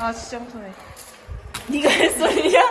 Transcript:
아 진짜 무서워. 네가 할 소리야?